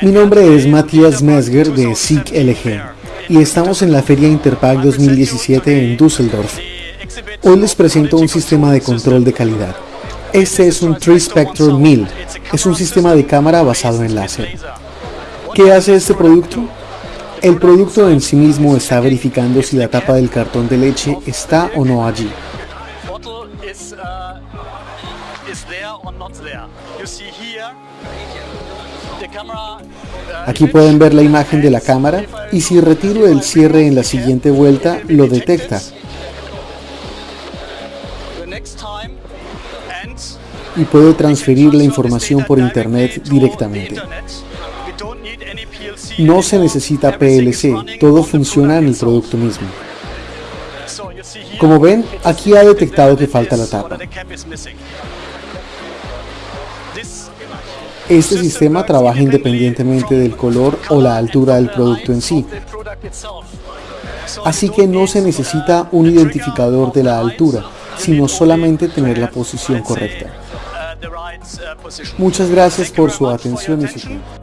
Mi nombre es Matthias Mesger de SIG LG y estamos en la Feria Interpack 2017 en Düsseldorf. Hoy les presento un sistema de control de calidad. Este es un Tri-Spector 1000, es un sistema de cámara basado en láser. ¿Qué hace este producto? El producto en sí mismo está verificando si la tapa del cartón de leche está o no allí. Aquí pueden ver la imagen de la cámara y si retiro el cierre en la siguiente vuelta lo detecta. Y puede transferir la información por internet directamente. No se necesita PLC, todo funciona en el producto mismo. Como ven, aquí ha detectado que falta la tapa. Este sistema trabaja independientemente del color o la altura del producto en sí. Así que no se necesita un identificador de la altura, sino solamente tener la posición correcta. Muchas gracias por su atención y su tiempo.